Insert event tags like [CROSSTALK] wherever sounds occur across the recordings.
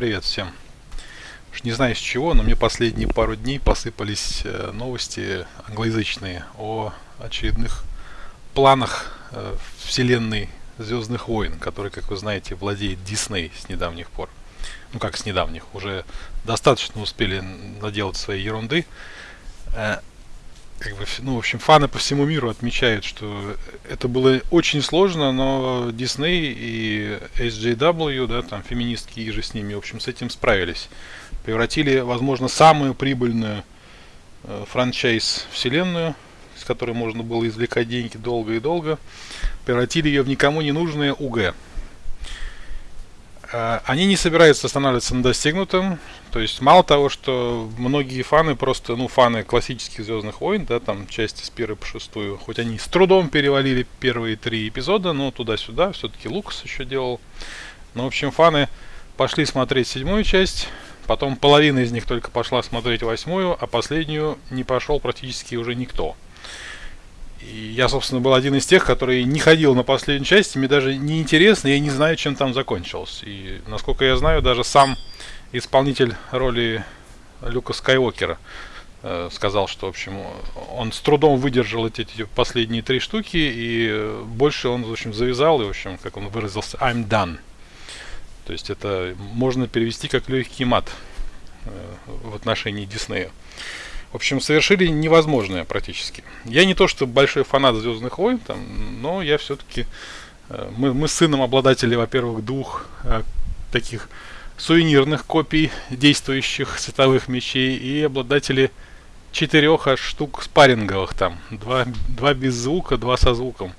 Привет всем. Уж не знаю с чего, но мне последние пару дней посыпались э, новости англоязычные о очередных планах э, вселенной Звездных войн, который, как вы знаете, владеет Дисней с недавних пор. Ну как с недавних, уже достаточно успели наделать своей ерунды. Как бы, ну, в общем, фаны по всему миру отмечают, что это было очень сложно, но Disney и SJW, да, там феминистки и же с ними, в общем, с этим справились. Превратили, возможно, самую прибыльную э, франчайз вселенную, с которой можно было извлекать деньги долго и долго, превратили ее в никому не нужное УГ. Э, они не собираются останавливаться на достигнутом. То есть мало того, что многие фаны просто, ну, фаны классических Звездных войн, да, там части с первой по шестую, хоть они с трудом перевалили первые три эпизода, но туда-сюда, все-таки Лукас еще делал. Ну, в общем, фаны пошли смотреть седьмую часть, потом половина из них только пошла смотреть восьмую, а последнюю не пошел практически уже никто. И я, собственно, был один из тех, который не ходил на последнюю часть, мне даже не интересно, я не знаю, чем там закончилось. И, насколько я знаю, даже сам исполнитель роли Люка Скайуокера э, сказал, что, в общем, он с трудом выдержал эти, эти последние три штуки, и больше он, в общем, завязал, и, в общем, как он выразился, I'm done. То есть это можно перевести как легкий мат э, в отношении Диснея. В общем, совершили невозможное практически. Я не то, что большой фанат Звездных войн, там, но я все-таки... Э, мы, мы с сыном обладатели, во-первых, двух э, таких сувенирных копий действующих световых мечей и обладатели четырех аж штук спарринговых там. Два, два без звука, два со звуком.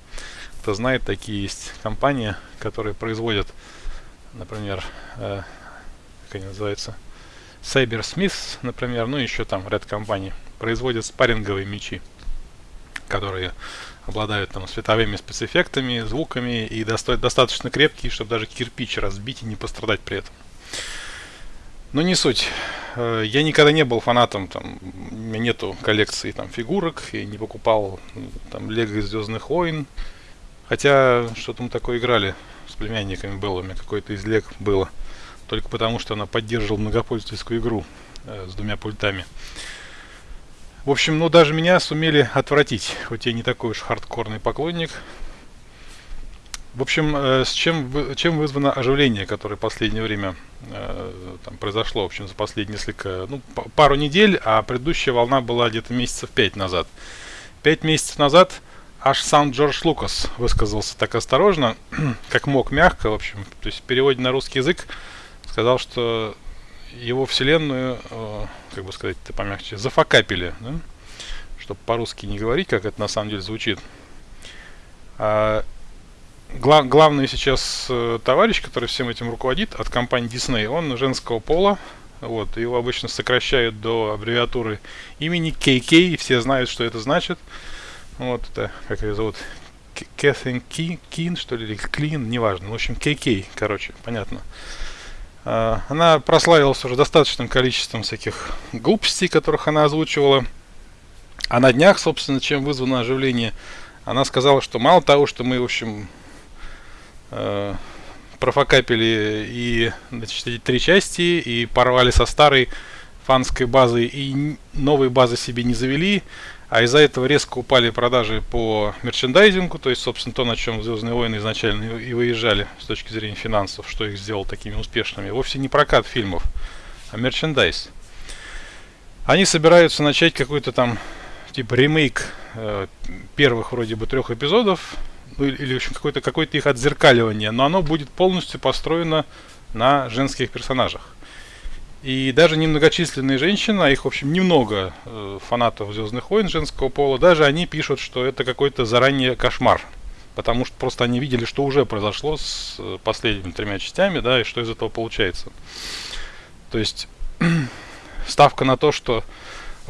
Кто знает, такие есть компании, которые производят, например, э, как они называются, Cybersmith, например, ну еще там ряд компаний, производят спарринговые мечи, которые обладают там световыми спецэффектами, звуками и достоят достаточно крепкие, чтобы даже кирпич разбить и не пострадать при этом. Но не суть. Э, я никогда не был фанатом, там, у меня нету коллекции там фигурок, и не покупал там Лего из Звездных войн. Хотя что-то мы такое играли с племянниками было, у меня какой-то из Лег было только потому, что она поддерживала многопользовательскую игру э, с двумя пультами. В общем, ну даже меня сумели отвратить, хоть я не такой уж хардкорный поклонник. В общем, э, с чем, чем вызвано оживление, которое в последнее время э, там, произошло, в общем, за последние несколько, ну, пару недель, а предыдущая волна была где-то месяцев пять назад. Пять месяцев назад аж сам Джордж Лукас высказался так осторожно, [CLEARS THROAT] как мог, мягко, в общем, то есть в переводе на русский язык сказал, что его вселенную, э, как бы сказать, ты помягче, зафакапили, да? чтобы по-русски не говорить, как это на самом деле звучит. А, глав, главный сейчас э, товарищ, который всем этим руководит от компании Disney, он женского пола, вот, его обычно сокращают до аббревиатуры имени KK, и все знают, что это значит. Вот, это, как ее зовут, Кэтрин Кин, что ли, или Клин, неважно. В общем, KK, короче, понятно. А, она прославилась уже достаточным количеством всяких глупостей, которых она озвучивала. А на днях, собственно, чем вызвано оживление, она сказала, что мало того, что мы, в общем, э, профокапили и значит, эти три части, и порвали со старой фанской базой, и новой базы себе не завели, а из-за этого резко упали продажи по мерчендайзингу, то есть, собственно, то, на чем Звездные войны изначально и выезжали с точки зрения финансов, что их сделало такими успешными. Вовсе не прокат фильмов, а мерчендайз. Они собираются начать какой-то там типа ремейк э, первых вроде бы трех эпизодов, ну, или, в общем, какое-то какое их отзеркаливание, но оно будет полностью построено на женских персонажах. И даже немногочисленные женщины, а их, в общем, немного э, фанатов Звездных войн женского пола, даже они пишут, что это какой-то заранее кошмар. Потому что просто они видели, что уже произошло с э, последними тремя частями, да, и что из этого получается. То есть [CLEARS THROAT] ставка на то, что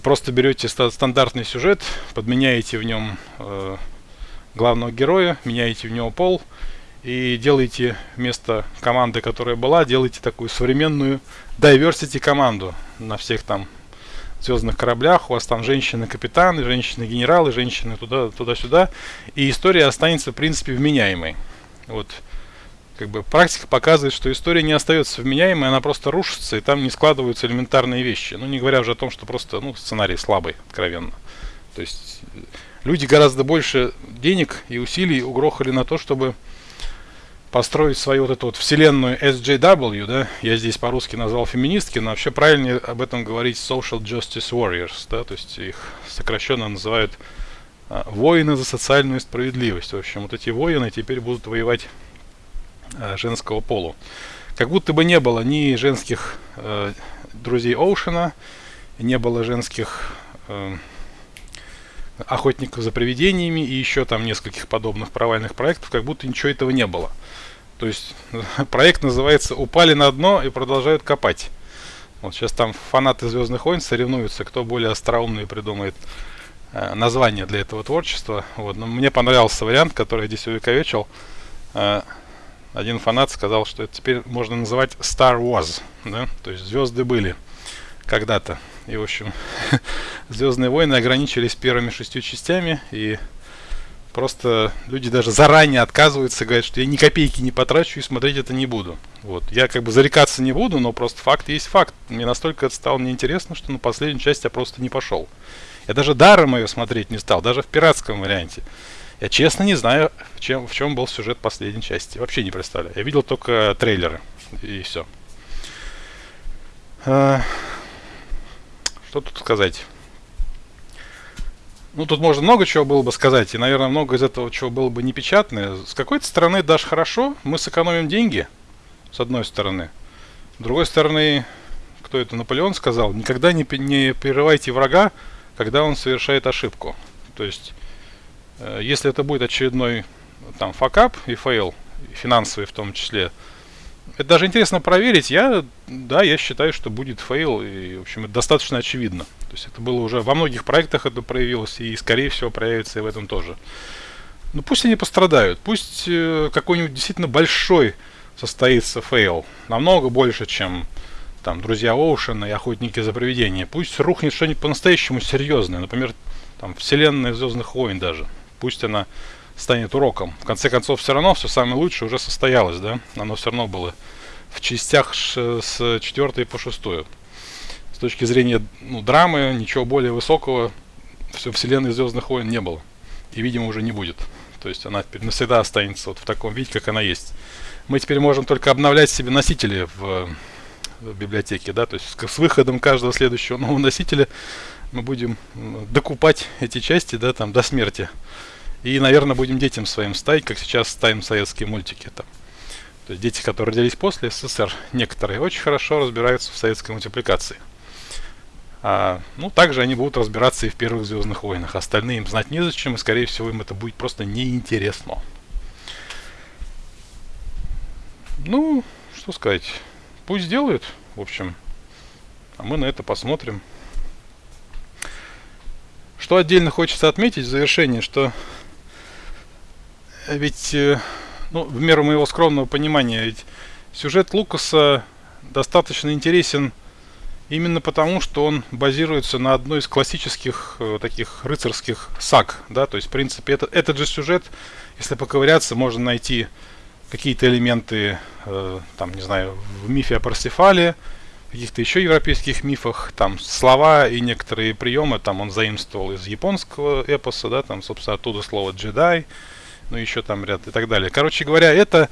просто берете стандартный сюжет, подменяете в нем э, главного героя, меняете в него пол и делаете вместо команды, которая была, делаете такую современную diversity команду на всех там звездных кораблях. У вас там женщины-капитаны, женщины-генералы, женщины туда, туда-сюда. И история останется, в принципе, вменяемой. Вот как бы практика показывает, что история не остается вменяемой, она просто рушится, и там не складываются элементарные вещи. Ну, не говоря уже о том, что просто, ну, сценарий слабый, откровенно. То есть люди гораздо больше денег и усилий угрохали на то, чтобы построить свою вот эту вот вселенную SJW, да, я здесь по-русски назвал феминистки, но вообще правильнее об этом говорить Social Justice Warriors, да, то есть их сокращенно называют а, воины за социальную справедливость. В общем, вот эти воины теперь будут воевать а, женского полу. Как будто бы не было ни женских э, друзей Оушена, не было женских э, охотников за привидениями и еще там нескольких подобных провальных проектов, как будто ничего этого не было. То есть [LAUGHS] проект называется «Упали на дно и продолжают копать». Вот сейчас там фанаты «Звездных войн» соревнуются, кто более остроумный придумает э, название для этого творчества. Вот. Но мне понравился вариант, который я здесь увековечил. Э, один фанат сказал, что это теперь можно называть Star Wars, да? то есть звезды были когда-то. И, в общем, [LAUGHS] Звездные войны ограничились первыми шестью частями, и просто люди даже заранее отказываются, говорят, что я ни копейки не потрачу и смотреть это не буду. Вот. Я как бы зарекаться не буду, но просто факт есть факт. Мне настолько это стало неинтересно, что на последнюю часть я просто не пошел. Я даже даром ее смотреть не стал, даже в пиратском варианте. Я честно не знаю, в чем, в чем был сюжет последней части. Вообще не представляю. Я видел только трейлеры, и все. А, что тут сказать? Ну, тут можно много чего было бы сказать, и, наверное, много из этого чего было бы непечатное. С какой-то стороны даже хорошо, мы сэкономим деньги, с одной стороны. С другой стороны, кто это, Наполеон сказал, никогда не, не прерывайте врага, когда он совершает ошибку. То есть, э, если это будет очередной там факап и фейл, финансовый в том числе, это даже интересно проверить. Я, да, я считаю, что будет фейл, и, в общем, это достаточно очевидно. То есть это было уже во многих проектах это проявилось и, скорее всего, проявится и в этом тоже. Ну пусть они пострадают, пусть э, какой-нибудь действительно большой состоится фейл, намного больше, чем там друзья Оушена и охотники за привидения. Пусть рухнет что-нибудь по-настоящему серьезное, например, там вселенная Звездных войн даже. Пусть она станет уроком. В конце концов, все равно все самое лучшее уже состоялось, да? Оно все равно было в частях с 4 по 6 точки зрения ну, драмы, ничего более высокого все вселенной Звездных войн не было. И, видимо, уже не будет. То есть она теперь навсегда останется вот в таком виде, как она есть. Мы теперь можем только обновлять себе носители в, в библиотеке, да, то есть с, с выходом каждого следующего нового носителя мы будем докупать эти части, да, там, до смерти. И, наверное, будем детям своим ставить, как сейчас ставим советские мультики. Там. То есть дети, которые родились после СССР, некоторые очень хорошо разбираются в советской мультипликации. А, ну, также они будут разбираться и в первых Звездных войнах. Остальные им знать незачем, и, скорее всего, им это будет просто неинтересно. Ну, что сказать. Пусть делают, в общем. А мы на это посмотрим. Что отдельно хочется отметить в завершении, что ведь, э, ну, в меру моего скромного понимания, ведь сюжет Лукаса достаточно интересен именно потому, что он базируется на одной из классических э, таких рыцарских саг, да, то есть, в принципе, это, этот же сюжет, если поковыряться, можно найти какие-то элементы, э, там, не знаю, в мифе о Парсифале, каких-то еще европейских мифах, там, слова и некоторые приемы, там, он заимствовал из японского эпоса, да, там, собственно, оттуда слово джедай, ну еще там ряд и так далее. Короче говоря, это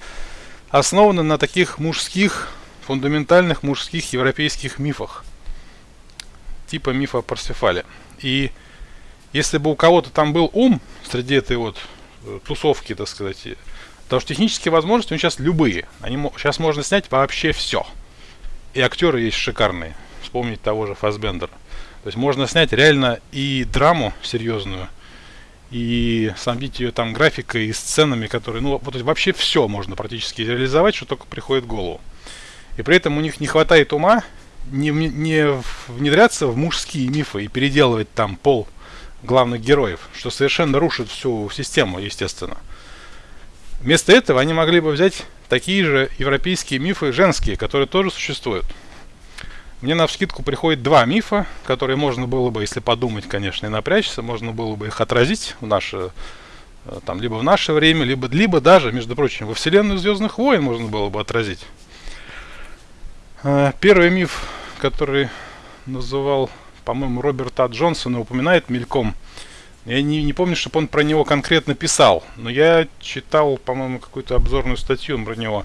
основано на таких мужских, фундаментальных мужских европейских мифах. Типа мифа о Парсифале. И если бы у кого-то там был ум среди этой вот э, тусовки, так сказать, потому что технические возможности у них сейчас любые. Они, сейчас можно снять вообще все. И актеры есть шикарные. Вспомнить того же Фасбендера. То есть можно снять реально и драму серьезную, и снабдить ее там графикой и сценами, которые, ну, вот вообще все можно практически реализовать, что только приходит в голову. И при этом у них не хватает ума не, не внедряться в мужские мифы и переделывать там пол главных героев, что совершенно рушит всю систему, естественно. Вместо этого они могли бы взять такие же европейские мифы женские, которые тоже существуют. Мне на вскидку приходит два мифа, которые можно было бы, если подумать, конечно, и напрячься, можно было бы их отразить в наше Э, там либо в наше время, либо, либо даже, между прочим, во вселенную Звездных войн можно было бы отразить. Э, первый миф, который называл, по-моему, Роберта Джонсона, упоминает мельком. Я не, не помню, чтобы он про него конкретно писал, но я читал, по-моему, какую-то обзорную статью про него.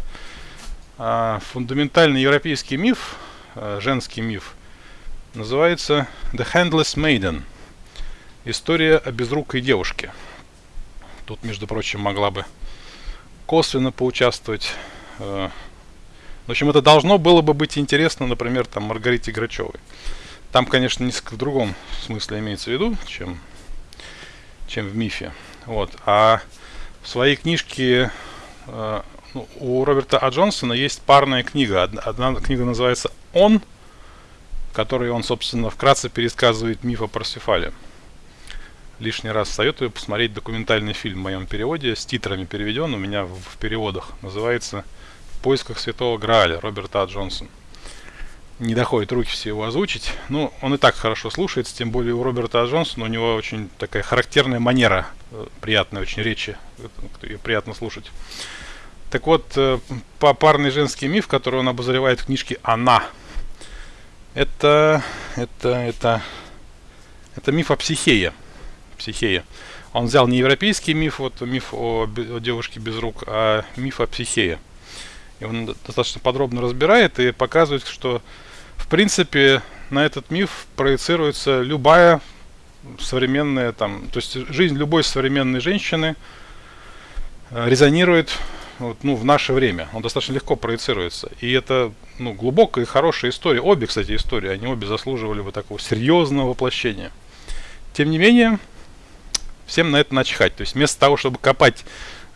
А, фундаментальный европейский миф, а, женский миф, называется The Handless Maiden. История о безрукой девушке. Тут, между прочим, могла бы косвенно поучаствовать. Э, в общем, это должно было бы быть интересно, например, там Маргарите Грачевой. Там, конечно, несколько в другом смысле имеется в виду, чем, чем в мифе. Вот. А в своей книжке э, ну, у Роберта А. Джонсона есть парная книга. Одна, одна книга называется «Он», которой он, собственно, вкратце пересказывает миф о Парсифале лишний раз советую посмотреть документальный фильм в моем переводе, с титрами переведен, у меня в, в переводах. Называется «В поисках святого Грааля» Роберта А. Джонсон. Не доходит руки все его озвучить. Ну, он и так хорошо слушается, тем более у Роберта А. Джонсона у него очень такая характерная манера, э, приятная очень речи, ее приятно слушать. Так вот, э, парный женский миф, который он обозревает в книжке «Она», это, это, это, это миф о психее. Психея. Он взял не европейский миф, вот миф о, о девушке без рук, а миф о Психее. И он достаточно подробно разбирает и показывает, что в принципе на этот миф проецируется любая современная там, то есть жизнь любой современной женщины э, резонирует вот, ну, в наше время. Он достаточно легко проецируется. И это ну, глубокая и хорошая история. Обе, кстати, истории, они обе заслуживали бы такого серьезного воплощения. Тем не менее, всем на это начихать. То есть вместо того, чтобы копать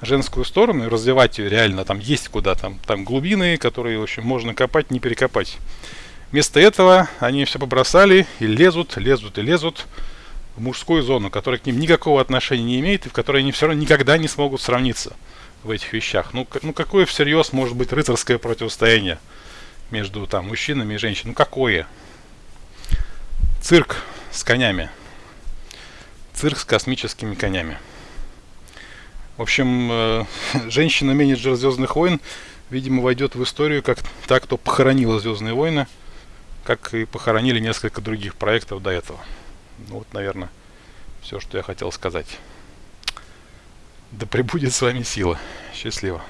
женскую сторону и развивать ее реально, там есть куда, там, там глубины, которые, в общем, можно копать, не перекопать. Вместо этого они все побросали и лезут, лезут и лезут в мужскую зону, которая к ним никакого отношения не имеет и в которой они все равно никогда не смогут сравниться в этих вещах. Ну, ну какое всерьез может быть рыцарское противостояние между там мужчинами и женщинами? Ну какое? Цирк с конями цирк с космическими конями. В общем, э, [LAUGHS] женщина-менеджер Звездных войн, видимо, войдет в историю как та, кто похоронила Звездные войны, как и похоронили несколько других проектов до этого. Ну, вот, наверное, все, что я хотел сказать. Да пребудет с вами сила. Счастливо.